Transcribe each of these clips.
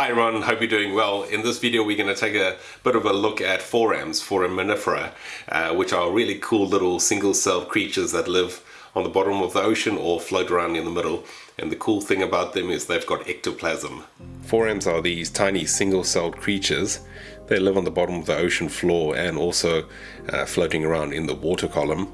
Hi everyone, hope you're doing well. In this video we're going to take a bit of a look at forams, foraminifera, uh, which are really cool little single-celled creatures that live on the bottom of the ocean or float around in the middle. And the cool thing about them is they've got ectoplasm. Forams are these tiny single-celled creatures. They live on the bottom of the ocean floor and also uh, floating around in the water column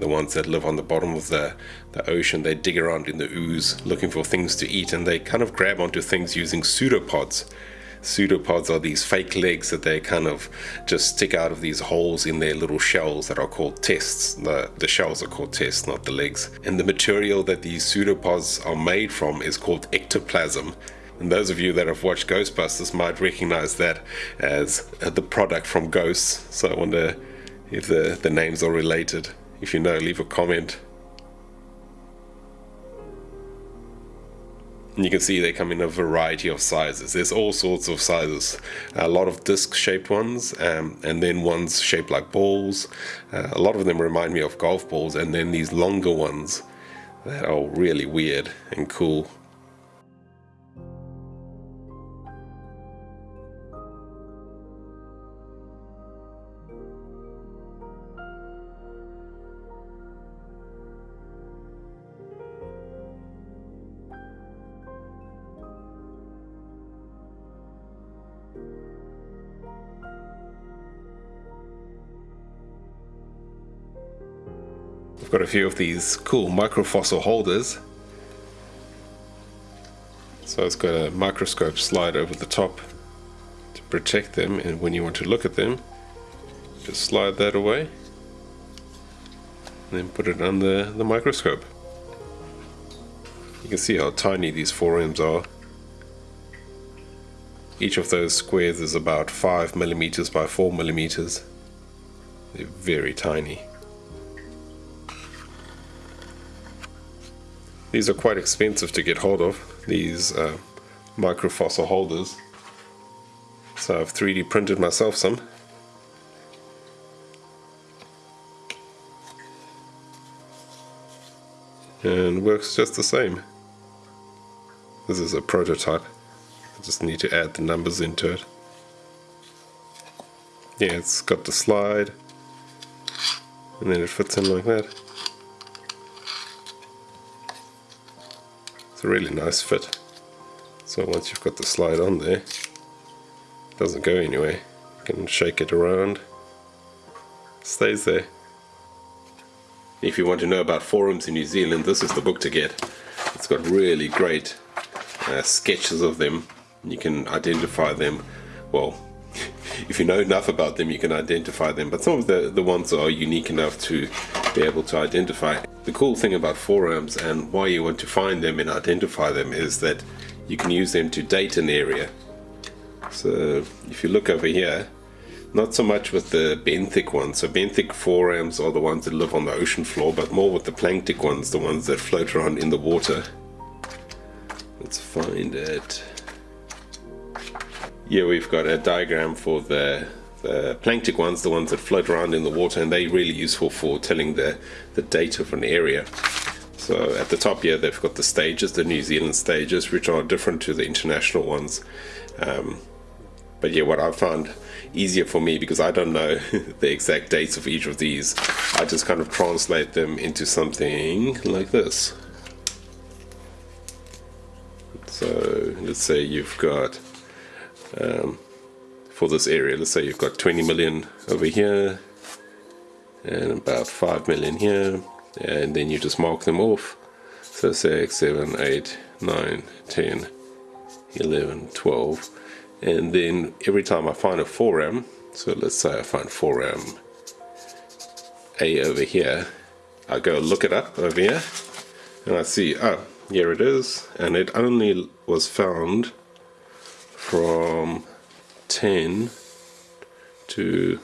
the ones that live on the bottom of the, the ocean, they dig around in the ooze looking for things to eat and they kind of grab onto things using pseudopods. Pseudopods are these fake legs that they kind of just stick out of these holes in their little shells that are called tests. The, the shells are called tests, not the legs. And the material that these pseudopods are made from is called ectoplasm. And those of you that have watched Ghostbusters might recognize that as the product from Ghosts. So I wonder if the, the names are related. If you know, leave a comment. And you can see they come in a variety of sizes. There's all sorts of sizes. A lot of disc-shaped ones, um, and then ones shaped like balls. Uh, a lot of them remind me of golf balls, and then these longer ones that are really weird and cool. I've got a few of these cool microfossil holders. So it's got a microscope slide over the top to protect them and when you want to look at them just slide that away and then put it under the microscope. You can see how tiny these forams are. Each of those squares is about 5 millimeters by 4 millimeters. They're very tiny. These are quite expensive to get hold of, these uh, microfossil holders. So I've 3D printed myself some. And works just the same. This is a prototype. I just need to add the numbers into it. Yeah, it's got the slide. And then it fits in like that. It's a really nice fit. So once you've got the slide on there, it doesn't go anywhere. You can shake it around, it stays there. If you want to know about forams in New Zealand, this is the book to get. It's got really great uh, sketches of them. You can identify them, well, if you know enough about them, you can identify them. But some of the, the ones are unique enough to be able to identify. The cool thing about forams and why you want to find them and identify them is that you can use them to date an area. So if you look over here, not so much with the benthic ones. So benthic forams are the ones that live on the ocean floor, but more with the planktic ones, the ones that float around in the water. Let's find it. Here we've got a diagram for the the planktic ones, the ones that float around in the water, and they're really useful for telling the, the date of an area. So at the top here, they've got the stages, the New Zealand stages, which are different to the international ones. Um, but yeah, what I found easier for me, because I don't know the exact dates of each of these, I just kind of translate them into something like this. So let's say you've got um, for this area. Let's say you've got 20 million over here and about 5 million here and then you just mark them off. So 6, 7, 8, 9, 10, 11, 12 and then every time I find a foram, so let's say I find foram A over here, I go look it up over here and I see, oh, here it is and it only was found from 10 to,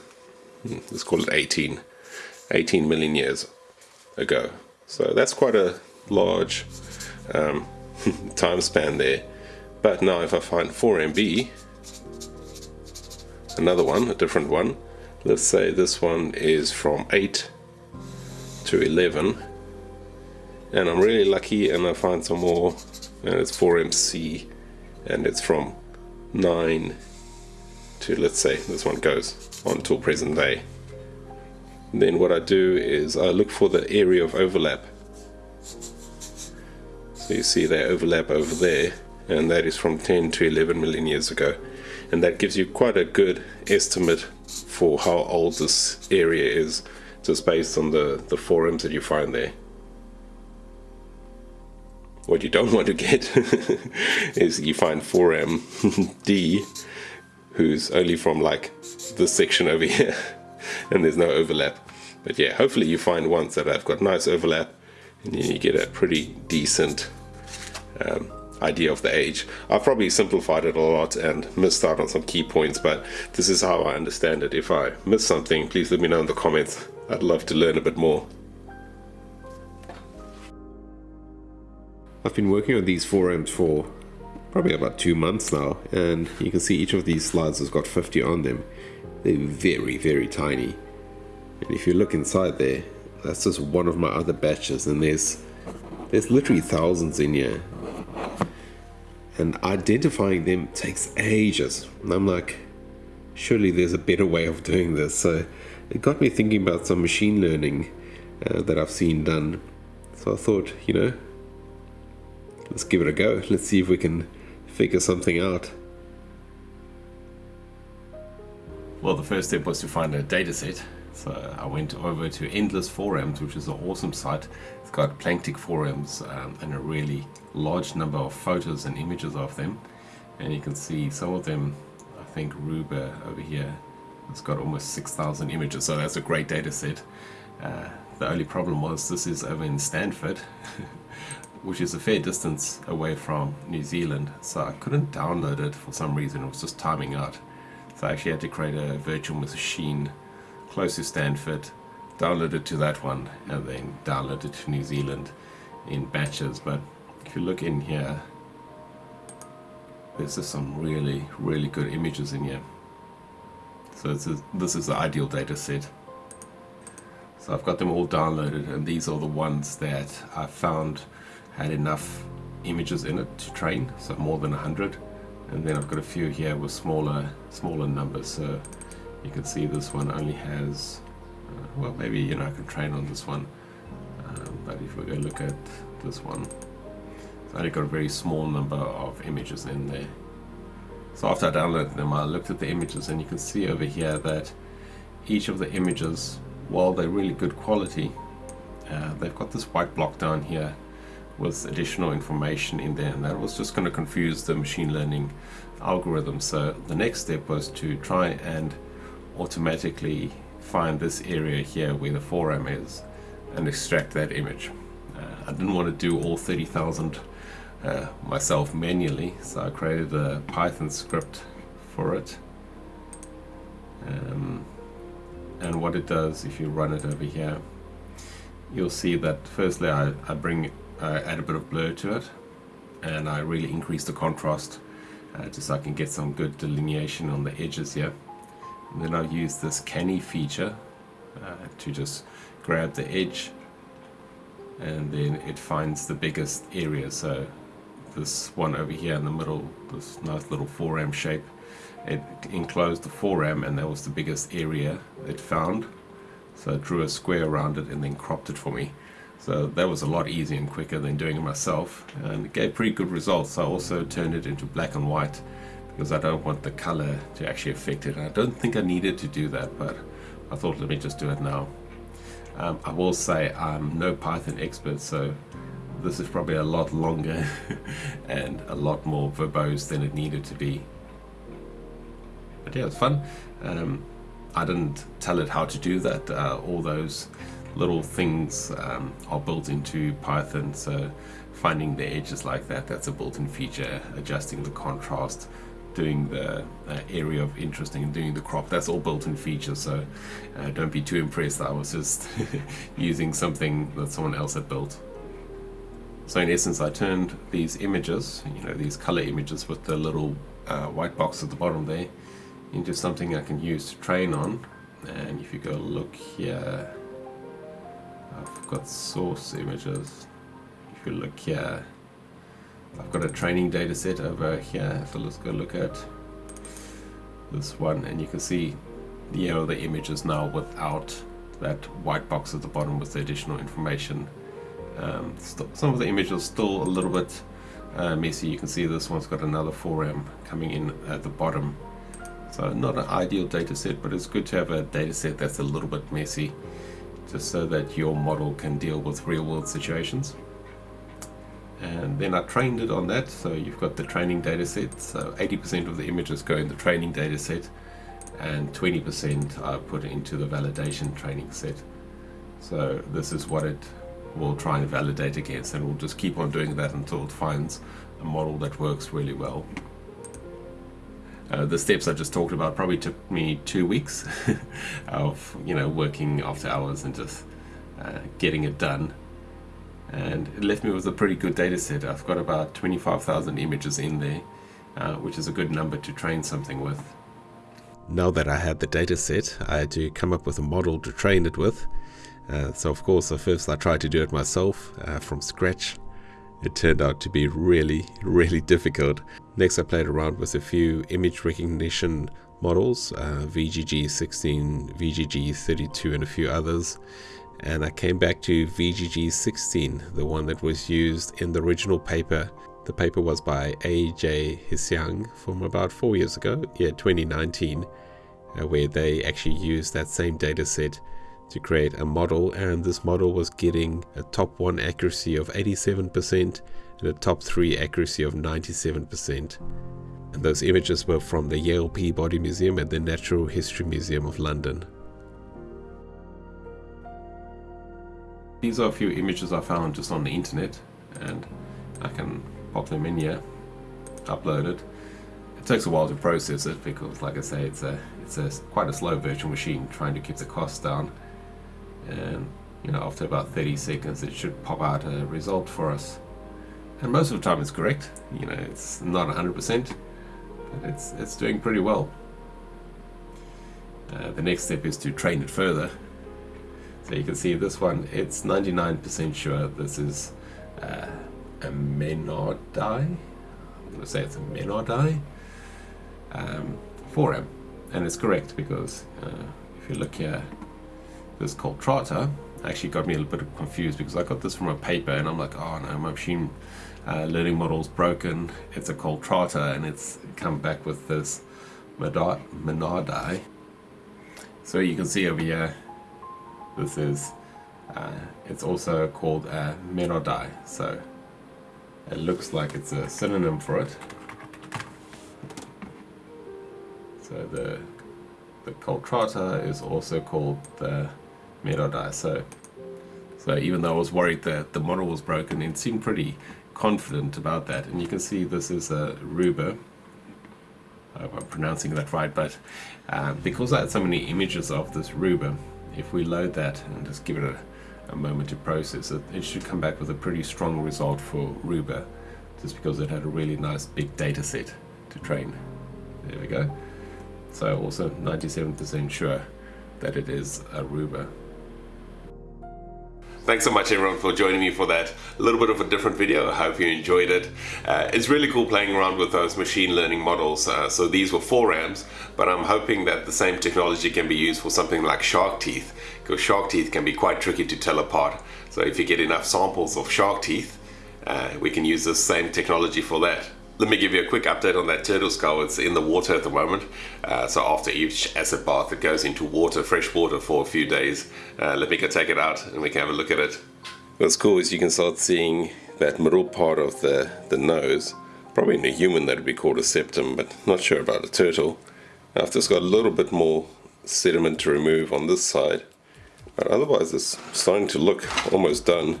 hmm, let's call it 18, 18 million years ago. So that's quite a large um, time span there. But now if I find foram B another one, a different one, let's say this one is from 8 to 11, and I'm really lucky and I find some more, and it's foram C and it's from 9 to let's say this one goes on till present day. And then what I do is I look for the area of overlap. So you see they overlap over there and that is from 10 to 11 million years ago and that gives you quite a good estimate for how old this area is just based on the, the forams that you find there. What you don't want to get is you find foram D who's only from like this section over here and there's no overlap. But yeah, hopefully you find ones that have got nice overlap and you get a pretty decent um, idea of the age. I've probably simplified it a lot and missed out on some key points, but this is how I understand it. If I miss something, please let me know in the comments. I'd love to learn a bit more. I've been working on these forams for probably about two months now, and you can see each of these slides has got 50 on them. They're very, very tiny. And if you look inside there, that's just one of my other batches, and there's there's literally thousands in here and identifying them takes ages. And I'm like, surely there's a better way of doing this. So it got me thinking about some machine learning uh, that I've seen done. So I thought, you know, let's give it a go. Let's see if we can figure something out. Well, the first step was to find a data set. So I went over to Endless Forams, which is an awesome site. It's got Planktic Forams um, and a really large number of photos and images of them. And you can see some of them, I think Ruber over here, it's got almost 6,000 images, so that's a great data set. Uh, the only problem was this is over in Stanford, which is a fair distance away from New Zealand, so I couldn't download it for some reason, it was just timing out. So I actually had to create a virtual machine close to Stanford, download it to that one, and then download it to New Zealand in batches. But if you look in here, there's just some really, really good images in here. So this is, this is the ideal data set. So I've got them all downloaded and these are the ones that I found had enough images in it to train, so more than 100. And then I've got a few here with smaller, smaller numbers. So you can see this one only has uh, well maybe you know I can train on this one um, but if we go look at this one it's only got a very small number of images in there so after I downloaded them I looked at the images and you can see over here that each of the images while they're really good quality uh, they've got this white block down here with additional information in there and that was just going to confuse the machine learning algorithm so the next step was to try and automatically find this area here where the foram is and extract that image. Uh, I didn't want to do all 30,000 uh, myself manually so I created a Python script for it um, and what it does if you run it over here you'll see that firstly I, I bring I add a bit of blur to it and I really increase the contrast uh, just so I can get some good delineation on the edges here. And then I'll use this canny feature uh, to just grab the edge and then it finds the biggest area. So this one over here in the middle this nice little foram shape it enclosed the foram and that was the biggest area it found. So it drew a square around it and then cropped it for me so that was a lot easier and quicker than doing it myself and it gave pretty good results I also turned it into black and white because I don't want the color to actually affect it. I don't think I needed to do that, but I thought let me just do it now. Um, I will say I'm no Python expert, so this is probably a lot longer and a lot more verbose than it needed to be. But yeah, it's fun. Um, I didn't tell it how to do that. Uh, all those little things um, are built into Python, so finding the edges like that, that's a built-in feature, adjusting the contrast, doing the uh, area of interest and doing the crop. That's all built-in features, so uh, don't be too impressed I was just using something that someone else had built. So in essence, I turned these images, you know, these color images with the little uh, white box at the bottom there, into something I can use to train on. And if you go look here, I've got source images. If you look here, I've got a training data set over here, so let's go look at this one. And you can see you know the image is now without that white box at the bottom with the additional information. Um, some of the images are still a little bit uh, messy. You can see this one's got another foram coming in at the bottom. So not an ideal data set but it's good to have a data set that's a little bit messy just so that your model can deal with real world situations. And then I trained it on that so you've got the training data set. So 80% of the images go in the training data set and 20% are put into the validation training set. So this is what it will try and validate against and we'll just keep on doing that until it finds a model that works really well uh, the steps I just talked about probably took me two weeks of you know working after hours and just uh, getting it done and it left me with a pretty good data set. I've got about 25,000 images in there, uh, which is a good number to train something with. Now that I had the data set, I had to come up with a model to train it with. Uh, so of course, at first I tried to do it myself uh, from scratch. It turned out to be really, really difficult. Next I played around with a few image recognition models, uh, VGG16, VGG32 and a few others and I came back to VGG 16, the one that was used in the original paper. The paper was by A.J. Hsiang from about four years ago, yeah, 2019, uh, where they actually used that same data set to create a model, and this model was getting a top 1 accuracy of 87% and a top 3 accuracy of 97%. And those images were from the Yale Peabody Museum and the Natural History Museum of London. These are a few images I found just on the internet and I can pop them in here, upload it. It takes a while to process it because like I say it's a it's a quite a slow virtual machine trying to keep the costs down and you know after about 30 seconds it should pop out a result for us and most of the time it's correct you know it's not 100% but it's it's doing pretty well uh, the next step is to train it further so you can see this one, it's 99% sure this is uh, a dye. I'm going to say it's a menardii. Um, foram. And it's correct because uh, if you look here, this cultrata actually got me a little bit confused because I got this from a paper and I'm like, oh no, my machine uh, learning model's broken. It's a cultrata and it's come back with this menardii. So you can see over here this is, uh, it's also called a menardii, so it looks like it's a synonym for it. So the the cultrata is also called the menardii. So so even though I was worried that the model was broken, it seemed pretty confident about that. And you can see this is a Ruber. I hope I'm pronouncing that right, but uh, because I had so many images of this Ruber, if we load that and just give it a, a moment to process it, it should come back with a pretty strong result for Ruber just because it had a really nice big data set to train. There we go. So also 97% sure that it is a Ruber. Thanks so much everyone for joining me for that a little bit of a different video. I hope you enjoyed it. Uh, it's really cool playing around with those machine learning models. Uh, so these were forams, but I'm hoping that the same technology can be used for something like shark teeth, because shark teeth can be quite tricky to tell apart. So if you get enough samples of shark teeth, uh, we can use the same technology for that. Let me give you a quick update on that turtle skull. It's in the water at the moment. Uh, so after each acid bath, it goes into water, fresh water for a few days. Uh, let me go take it out and we can have a look at it. What's cool is you can start seeing that middle part of the, the nose. Probably in a human that would be called a septum, but not sure about a turtle. I've just got a little bit more sediment to remove on this side. But otherwise it's starting to look almost done.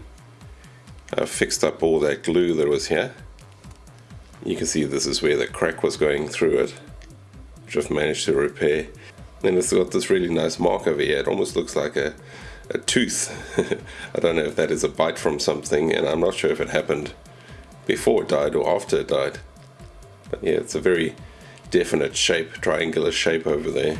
I've fixed up all that glue that was here. You can see this is where the crack was going through it, which I've managed to repair. Then it's got this really nice mark over here. It almost looks like a, a tooth. I don't know if that is a bite from something, and I'm not sure if it happened before it died or after it died. But yeah, it's a very definite shape, triangular shape over there.